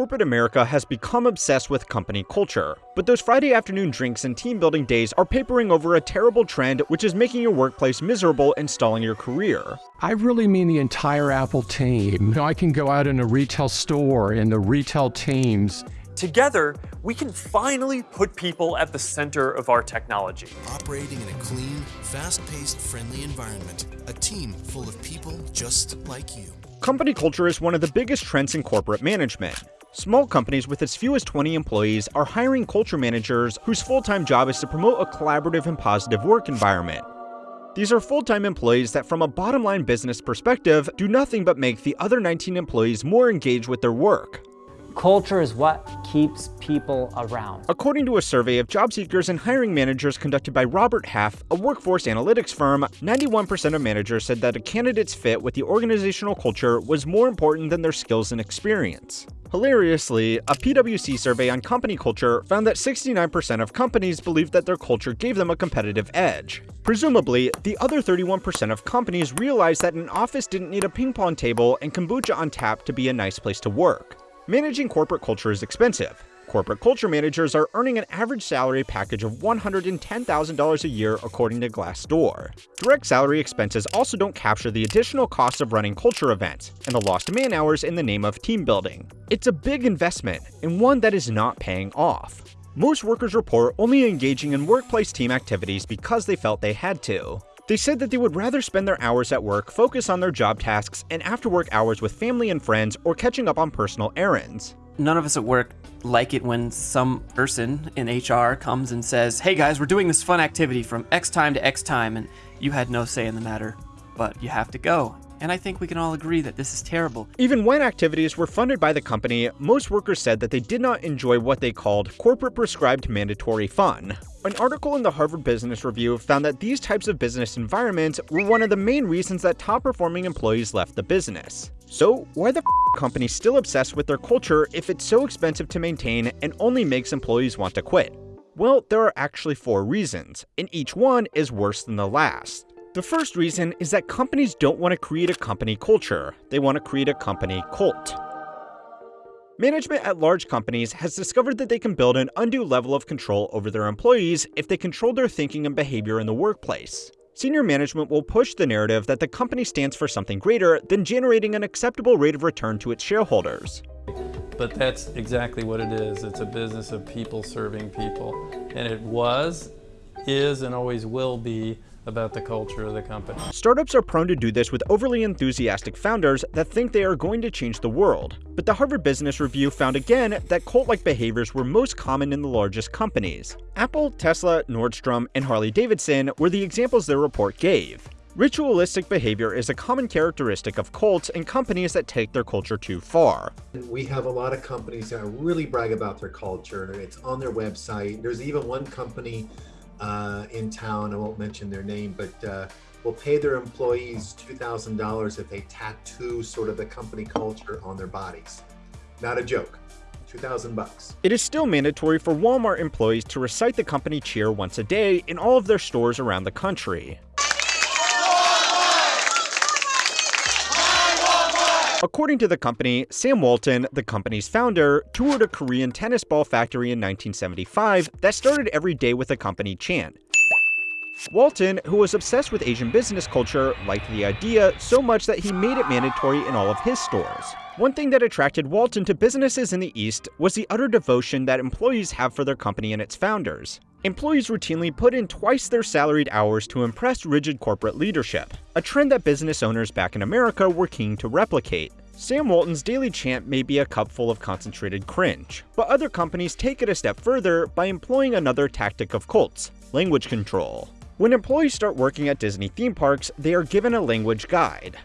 corporate America has become obsessed with company culture. But those Friday afternoon drinks and team building days are papering over a terrible trend which is making your workplace miserable and stalling your career. I really mean the entire Apple team. You know, I can go out in a retail store and the retail teams Together, we can finally put people at the center of our technology. Operating in a clean, fast-paced, friendly environment. A team full of people just like you. Company culture is one of the biggest trends in corporate management. Small companies with as few as 20 employees are hiring culture managers whose full-time job is to promote a collaborative and positive work environment. These are full-time employees that from a bottom-line business perspective do nothing but make the other 19 employees more engaged with their work. Culture is what keeps people around. According to a survey of job seekers and hiring managers conducted by Robert Half, a workforce analytics firm, 91% of managers said that a candidate's fit with the organizational culture was more important than their skills and experience. Hilariously, a PwC survey on company culture found that 69% of companies believed that their culture gave them a competitive edge. Presumably, the other 31% of companies realized that an office didn't need a ping pong table and kombucha on tap to be a nice place to work. Managing corporate culture is expensive. Corporate culture managers are earning an average salary package of $110,000 a year according to Glassdoor. Direct salary expenses also don't capture the additional costs of running culture events and the lost man hours in the name of team building. It's a big investment, and one that is not paying off. Most workers report only engaging in workplace team activities because they felt they had to. They said that they would rather spend their hours at work focus on their job tasks and after work hours with family and friends or catching up on personal errands. None of us at work like it when some person in HR comes and says, hey guys, we're doing this fun activity from X time to X time, and you had no say in the matter, but you have to go. And I think we can all agree that this is terrible. Even when activities were funded by the company, most workers said that they did not enjoy what they called corporate prescribed mandatory fun. An article in the Harvard Business Review found that these types of business environments were one of the main reasons that top performing employees left the business. So, why the f company still obsessed with their culture if it's so expensive to maintain and only makes employees want to quit? Well, there are actually four reasons, and each one is worse than the last. The first reason is that companies don't want to create a company culture, they want to create a company cult. Management at large companies has discovered that they can build an undue level of control over their employees if they control their thinking and behavior in the workplace. Senior management will push the narrative that the company stands for something greater than generating an acceptable rate of return to its shareholders. But that's exactly what it is. It's a business of people serving people. And it was, is, and always will be about the culture of the company. Startups are prone to do this with overly enthusiastic founders that think they are going to change the world. But the Harvard Business Review found again that cult-like behaviors were most common in the largest companies. Apple, Tesla, Nordstrom, and Harley-Davidson were the examples their report gave. Ritualistic behavior is a common characteristic of cults and companies that take their culture too far. We have a lot of companies that really brag about their culture. It's on their website. There's even one company uh, in town, I won't mention their name, but uh, will pay their employees $2,000 if they tattoo sort of the company culture on their bodies. Not a joke. 2000 bucks. It is still mandatory for Walmart employees to recite the company cheer once a day in all of their stores around the country. According to the company, Sam Walton, the company's founder, toured a Korean tennis ball factory in 1975 that started every day with a company chant. Walton, who was obsessed with Asian business culture, liked the idea so much that he made it mandatory in all of his stores. One thing that attracted Walton to businesses in the East was the utter devotion that employees have for their company and its founders. Employees routinely put in twice their salaried hours to impress rigid corporate leadership, a trend that business owners back in America were keen to replicate. Sam Walton's daily chant may be a cup full of concentrated cringe, but other companies take it a step further by employing another tactic of cults, language control. When employees start working at Disney theme parks, they are given a language guide.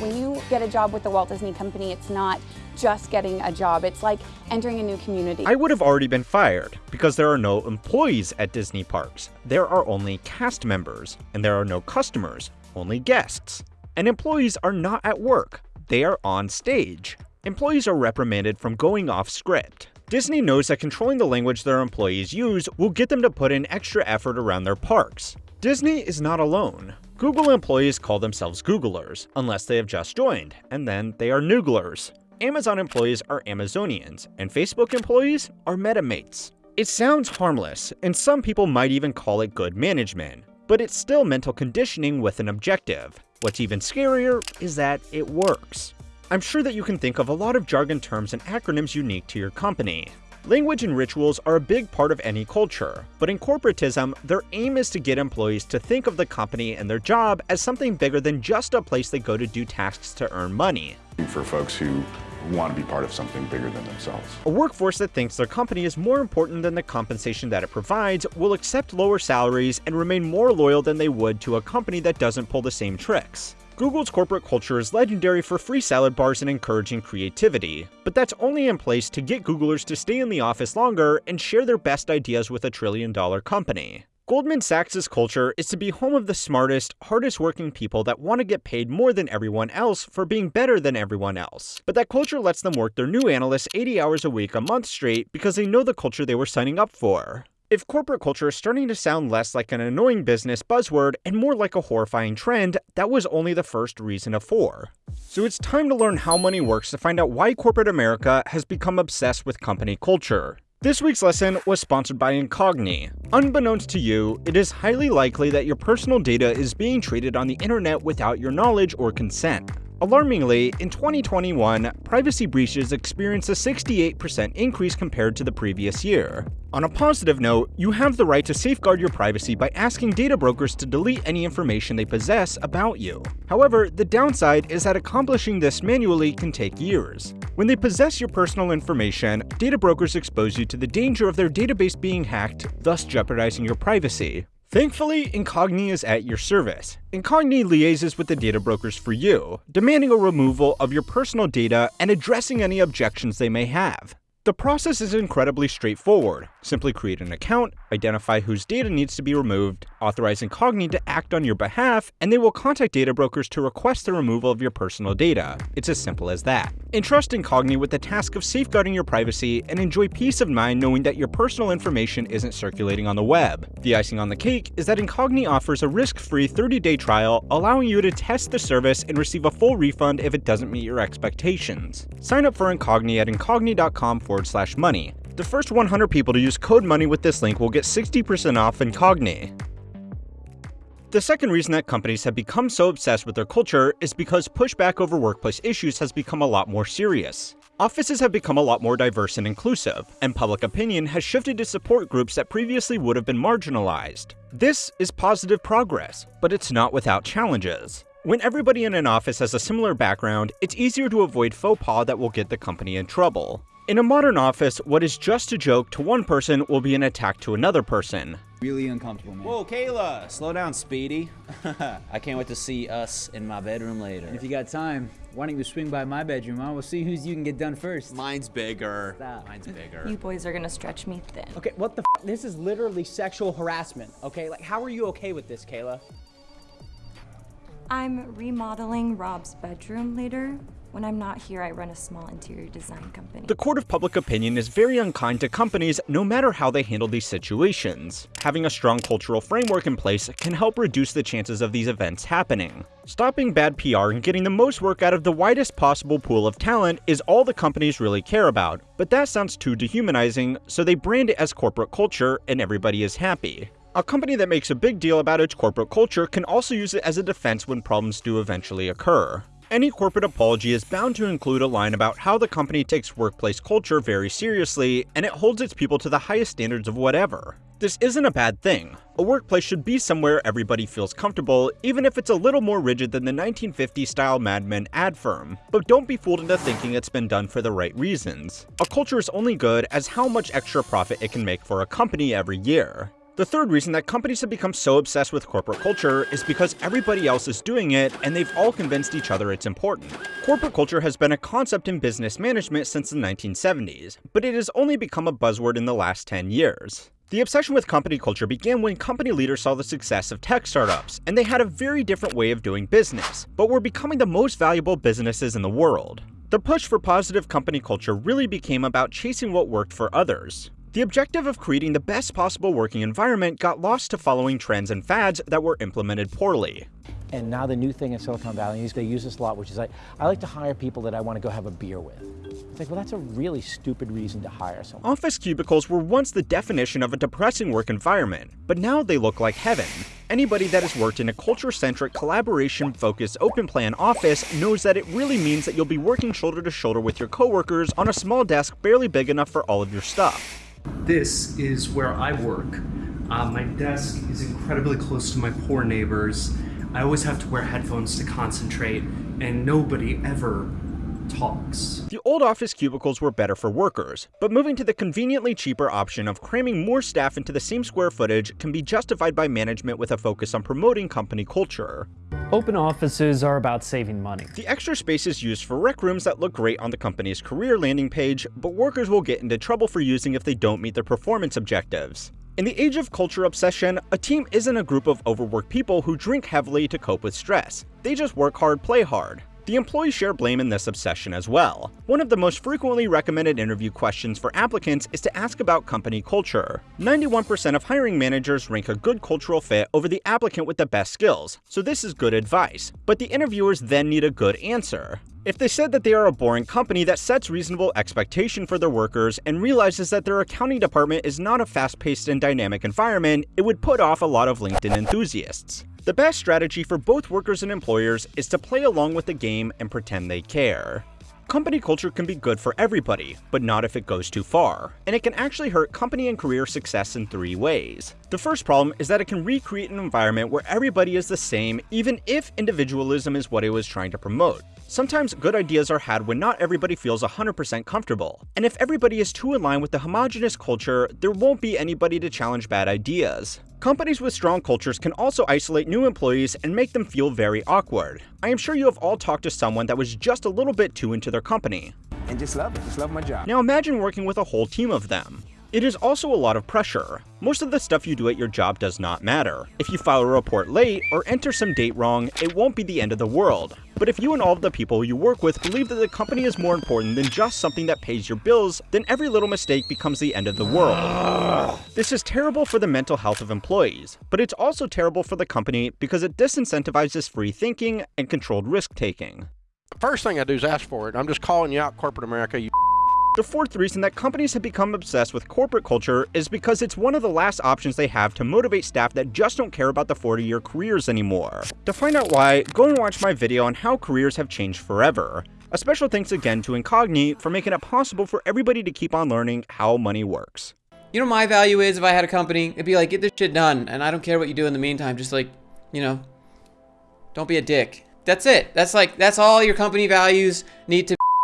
When you get a job with the Walt Disney Company, it's not just getting a job. It's like entering a new community. I would have already been fired because there are no employees at Disney parks. There are only cast members, and there are no customers, only guests. And employees are not at work, they are on stage. Employees are reprimanded from going off script. Disney knows that controlling the language their employees use will get them to put in extra effort around their parks. Disney is not alone. Google employees call themselves Googlers, unless they have just joined, and then they are Nooglers. Amazon employees are Amazonians, and Facebook employees are MetaMates. It sounds harmless, and some people might even call it good management, but it's still mental conditioning with an objective. What's even scarier is that it works. I'm sure that you can think of a lot of jargon terms and acronyms unique to your company. Language and rituals are a big part of any culture, but in corporatism, their aim is to get employees to think of the company and their job as something bigger than just a place they go to do tasks to earn money. For folks who want to be part of something bigger than themselves. A workforce that thinks their company is more important than the compensation that it provides will accept lower salaries and remain more loyal than they would to a company that doesn't pull the same tricks. Google's corporate culture is legendary for free salad bars and encouraging creativity, but that's only in place to get Googlers to stay in the office longer and share their best ideas with a trillion dollar company. Goldman Sachs' culture is to be home of the smartest, hardest working people that want to get paid more than everyone else for being better than everyone else. But that culture lets them work their new analysts 80 hours a week a month straight because they know the culture they were signing up for. If corporate culture is starting to sound less like an annoying business buzzword and more like a horrifying trend, that was only the first reason of four. So it's time to learn how money works to find out why corporate America has become obsessed with company culture. This week's lesson was sponsored by Incogni. Unbeknownst to you, it is highly likely that your personal data is being traded on the internet without your knowledge or consent. Alarmingly, in 2021, privacy breaches experienced a 68% increase compared to the previous year. On a positive note, you have the right to safeguard your privacy by asking data brokers to delete any information they possess about you. However, the downside is that accomplishing this manually can take years. When they possess your personal information, data brokers expose you to the danger of their database being hacked, thus jeopardizing your privacy. Thankfully, Incogni is at your service. Incogni liaises with the data brokers for you, demanding a removal of your personal data and addressing any objections they may have. The process is incredibly straightforward. Simply create an account, identify whose data needs to be removed, authorize Incogni to act on your behalf, and they will contact data brokers to request the removal of your personal data. It's as simple as that. Entrust Incogni with the task of safeguarding your privacy and enjoy peace of mind knowing that your personal information isn't circulating on the web. The icing on the cake is that Incogni offers a risk-free 30-day trial, allowing you to test the service and receive a full refund if it doesn't meet your expectations. Sign up for Incogni at incogni.com forward slash money. The first 100 people to use code MONEY with this link will get 60% off Incogni. The second reason that companies have become so obsessed with their culture is because pushback over workplace issues has become a lot more serious. Offices have become a lot more diverse and inclusive, and public opinion has shifted to support groups that previously would have been marginalized. This is positive progress, but it's not without challenges. When everybody in an office has a similar background, it's easier to avoid faux pas that will get the company in trouble. In a modern office, what is just a joke to one person will be an attack to another person. Really uncomfortable, man. Whoa, Kayla! Slow down, Speedy. I can't wait to see us in my bedroom later. If you got time, why don't you swing by my bedroom, huh? We'll see whose you can get done first. Mine's bigger. Stop. Mine's bigger. You boys are gonna stretch me thin. Okay, what the f This is literally sexual harassment, okay? Like, how are you okay with this, Kayla? I'm remodeling Rob's bedroom later. When I'm not here, I run a small interior design company. The court of public opinion is very unkind to companies no matter how they handle these situations. Having a strong cultural framework in place can help reduce the chances of these events happening. Stopping bad PR and getting the most work out of the widest possible pool of talent is all the companies really care about, but that sounds too dehumanizing, so they brand it as corporate culture and everybody is happy. A company that makes a big deal about its corporate culture can also use it as a defense when problems do eventually occur. Any corporate apology is bound to include a line about how the company takes workplace culture very seriously, and it holds its people to the highest standards of whatever. This isn't a bad thing. A workplace should be somewhere everybody feels comfortable, even if it's a little more rigid than the 1950s style Mad Men ad firm. But don't be fooled into thinking it's been done for the right reasons. A culture is only good as how much extra profit it can make for a company every year. The third reason that companies have become so obsessed with corporate culture is because everybody else is doing it and they've all convinced each other it's important. Corporate culture has been a concept in business management since the 1970s, but it has only become a buzzword in the last 10 years. The obsession with company culture began when company leaders saw the success of tech startups, and they had a very different way of doing business, but were becoming the most valuable businesses in the world. The push for positive company culture really became about chasing what worked for others. The objective of creating the best possible working environment got lost to following trends and fads that were implemented poorly. And now the new thing in Silicon Valley, is they use this a lot, which is like, I like to hire people that I want to go have a beer with. It's like, well, that's a really stupid reason to hire someone. Office cubicles were once the definition of a depressing work environment, but now they look like heaven. Anybody that has worked in a culture-centric, collaboration-focused, open-plan office knows that it really means that you'll be working shoulder to shoulder with your coworkers on a small desk barely big enough for all of your stuff. This is where I work. Uh, my desk is incredibly close to my poor neighbors. I always have to wear headphones to concentrate, and nobody ever talks. The old office cubicles were better for workers, but moving to the conveniently cheaper option of cramming more staff into the same square footage can be justified by management with a focus on promoting company culture. Open offices are about saving money. The extra space is used for rec rooms that look great on the company's career landing page, but workers will get into trouble for using if they don't meet their performance objectives. In the age of culture obsession, a team isn't a group of overworked people who drink heavily to cope with stress. They just work hard, play hard. The employees share blame in this obsession as well. One of the most frequently recommended interview questions for applicants is to ask about company culture. 91% of hiring managers rank a good cultural fit over the applicant with the best skills, so this is good advice. But the interviewers then need a good answer. If they said that they are a boring company that sets reasonable expectation for their workers and realizes that their accounting department is not a fast-paced and dynamic environment, it would put off a lot of LinkedIn enthusiasts. The best strategy for both workers and employers is to play along with the game and pretend they care. Company culture can be good for everybody, but not if it goes too far, and it can actually hurt company and career success in three ways. The first problem is that it can recreate an environment where everybody is the same even if individualism is what it was trying to promote. Sometimes good ideas are had when not everybody feels 100% comfortable, and if everybody is too in line with the homogenous culture, there won't be anybody to challenge bad ideas. Companies with strong cultures can also isolate new employees and make them feel very awkward. I am sure you have all talked to someone that was just a little bit too into their company. And just love it, just love my job. Now imagine working with a whole team of them. It is also a lot of pressure. Most of the stuff you do at your job does not matter. If you file a report late or enter some date wrong, it won't be the end of the world. But if you and all of the people you work with believe that the company is more important than just something that pays your bills, then every little mistake becomes the end of the world. This is terrible for the mental health of employees, but it's also terrible for the company because it disincentivizes free thinking and controlled risk taking. The First thing I do is ask for it. I'm just calling you out, corporate America, you the fourth reason that companies have become obsessed with corporate culture is because it's one of the last options they have to motivate staff that just don't care about the 40-year careers anymore. To find out why, go and watch my video on how careers have changed forever. A special thanks again to Incogni for making it possible for everybody to keep on learning how money works. You know my value is if I had a company, it'd be like, get this shit done, and I don't care what you do in the meantime, just like, you know, don't be a dick. That's it. That's like, that's all your company values need to